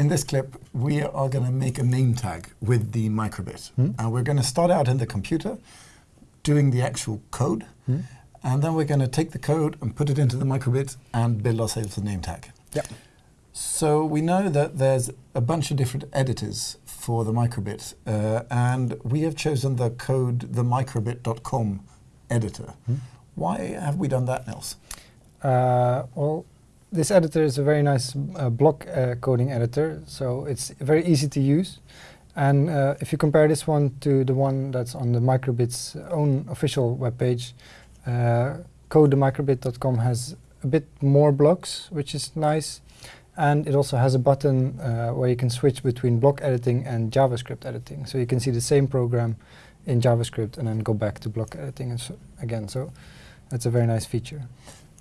in this clip, we are going to make a name tag with the microbit. Hmm. And we're going to start out in the computer, doing the actual code, Hmm. and then we're going to take the code and put it into the microbit and build ourselves a name tag. Yeah. So we know that there's a bunch of different editors for the microbit, uh, and we have chosen the code the microbit.com editor. Hmm. Why have we done that, Nils? Uh, well, this editor is a very nice uh, block uh, coding editor, so it's very easy to use. And uh, if you compare this one to the one that's on the Microbit's own official webpage, uh, codethemicrobit.com has a bit more blocks, which is nice. And it also has a button uh, where you can switch between block editing and JavaScript editing. So you can see the same program in JavaScript and then go back to block editing so again. So that's a very nice feature.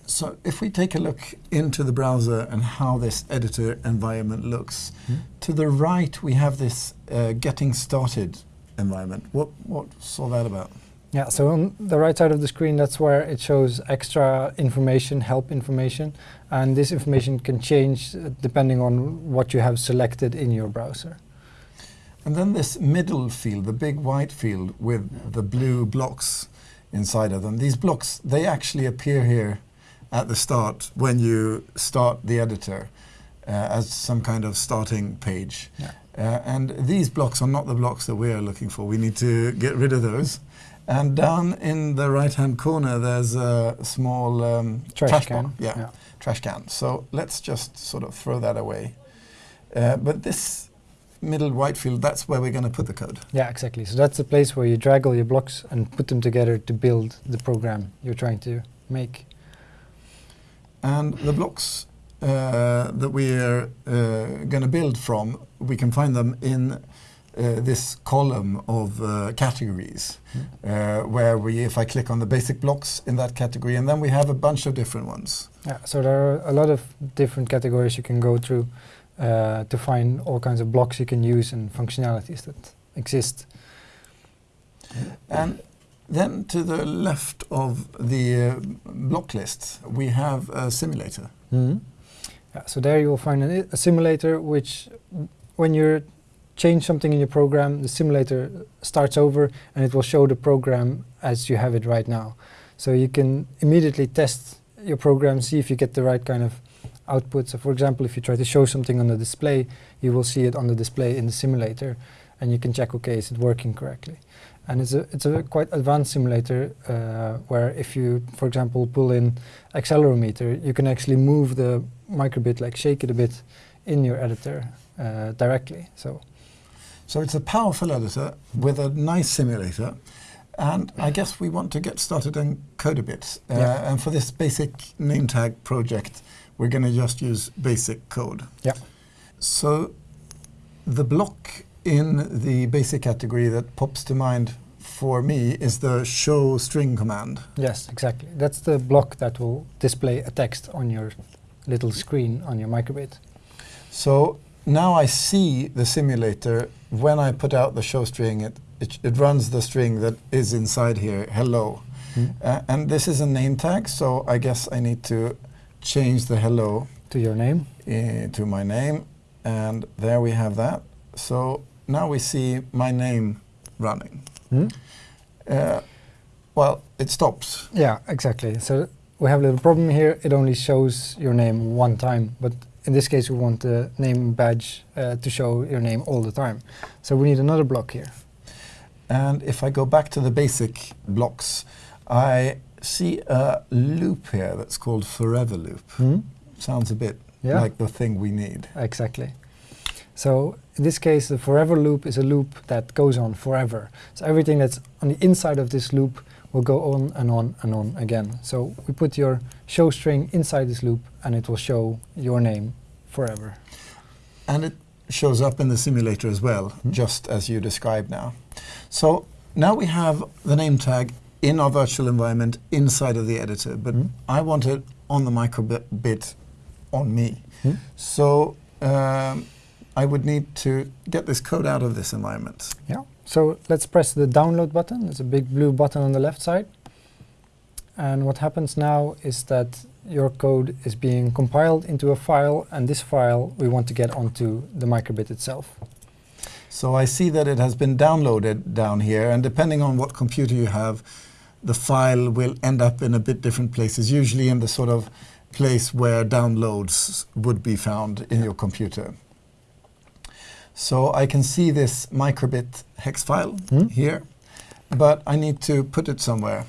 So if we take a look into the browser and how this editor environment looks, Hmm. to the right we have this uh, getting started environment. What, what's all that about? Yeah, so on the right side of the screen, that's where it shows extra information, help information, and this information can change depending on what you have selected in your browser. And then this middle field, the big white field with the blue blocks inside of them. These blocks, they actually appear here at the start when you start the editor uh, as some kind of starting page. Yeah. Uh, and these blocks are not the blocks that we are looking for. We need to get rid of those. And down in the right-hand corner, there's a small um, Trash, can. can. Yeah, trash can. So let's just sort of throw that away. Uh, but this middle white field, that's where we're going to put the code. Yeah, exactly. So that's the place where you drag all your blocks and put them together to build the program you're trying to make. And the blocks uh, that we are uh, going to build from, we can find them in uh, this column of uh, categories, uh, where we, if I click on the basic blocks in that category, and then we have a bunch of different ones. Yeah, so there are a lot of different categories you can go through uh, to find all kinds of blocks you can use and functionalities that exist. And then to the left of the uh, block list, we have a simulator. Mhm. Yeah, so there you will find an, a simulator which, when you change something in your program, the simulator starts over and it will show the program as you have it right now. So you can immediately test your program, see if you get the right kind of output. So for example, if you try to show something on the display, you will see it on the display in the simulator and you can check, okay, is it working correctly? And it's a, it's a quite advanced simulator uh, where if you, for example, pull in accelerometer, you can actually move the microbit, like shake it a bit in your editor uh, directly. So So it's a powerful editor with a nice simulator. And I guess we want to get started and code a bit. Uh, Yeah. And for this basic name tag project, we're going to just use basic code. Yeah. So the block in the basic category that pops to mind for me is the show string command. yes, exactly. That's the block that will display a text on your little screen on your microbit. So now I see the simulator. When I put out the show string, it, it, it runs the string that is inside here, hello. Mm. Uh, and this is a name tag, so I guess I need to change the hello To your name. uh, to my name. And there we have that. So now we see my name running. Hmm? Uh, well, it stops. Yeah, exactly. So we have a little problem here. It only shows your name one time, but in this case, we want the name badge uh, to show your name all the time. So we need another block here. And if I go back to the basic blocks, I see a loop here that's called forever loop. Hmm? Sounds a bit Yeah. like the thing we need. Exactly. So in this case, the forever loop is a loop that goes on forever. So everything that's on the inside of this loop will go on and on and on again. So we put your show string inside this loop and it will show your name forever. And it shows up in the simulator as well, Hmm. just as you described now. So now we have the name tag in our virtual environment inside of the editor, but Hmm. I want it on the microbit on me. Hmm? So um, I would need to get this code out of this environment. Yeah. So let's press the download button. There's a big blue button on the left side. And what happens now is that your code is being compiled into a file, and this file we want to get onto the microbit itself. So I see that it has been downloaded down here, and depending on what computer you have, the file will end up in a bit different places, usually in the sort of place where downloads would be found in your computer. So I can see this microbit hex file Hmm? here, but I need to put it somewhere.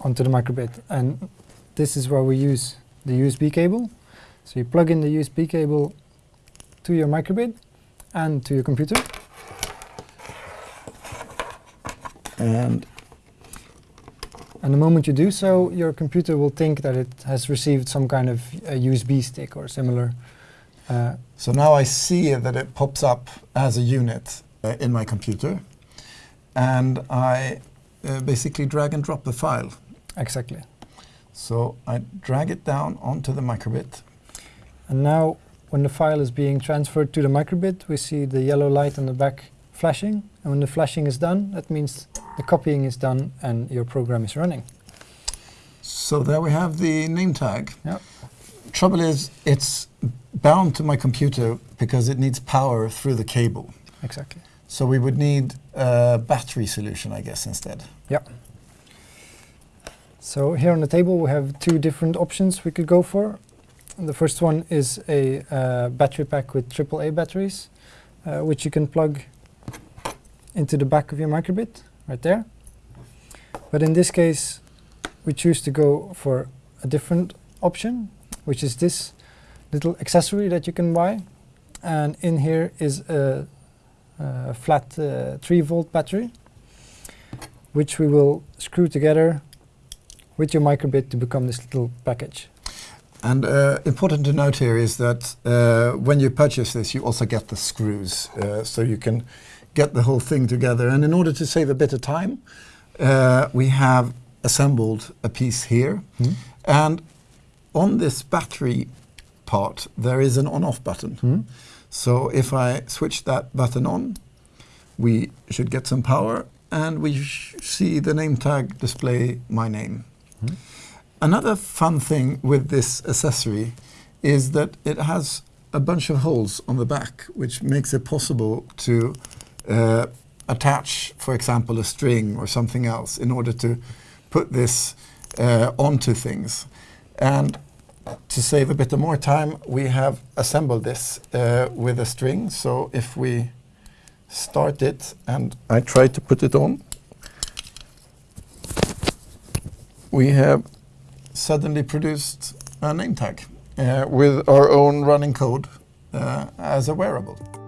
onto the microbit. And this is where we use the USB cable. So you plug in the USB cable to your microbit and to your computer. And And the moment you do so, your computer will think that it has received some kind of a USB stick or similar. Uh, so now I see that it pops up as a unit uh, in my computer, and I uh, basically drag and drop the file. exactly. So I drag it down onto the microbit. And now, when the file is being transferred to the microbit, we see the yellow light on the back flashing. And when the flashing is done, that means the copying is done and your program is running. So there we have the name tag. Yep. Trouble is, it's bound to my computer because it needs power through the cable. Exactly. So we would need a battery solution, I guess, instead. Yep. So here on the table we have two different options we could go for. And the first one is a uh, battery pack with AAA batteries, uh, which you can plug into the back of your microbit, right there. But in this case, we choose to go for a different option, which is this little accessory that you can buy. And in here is a, a flat uh, 3 volt battery, which we will screw together with your microbit to become this little package. And uh, important to note here is that uh, when you purchase this, you also get the screws, uh, so you can get the whole thing together. And in order to save a bit of time, uh, we have assembled a piece here. And on this battery part, there is an on-off button. So if I switch that button on, we should get some power, and we see the name tag display my name. Another fun thing with this accessory is that it has a bunch of holes on the back, which makes it possible to uh, attach, for example, a string or something else in order to put this uh, onto things. And to save a bit of more time, we have assembled this uh, with a string. So if we start it and I try to put it on, we have suddenly produced a name tag uh, with our own running code uh, as a wearable.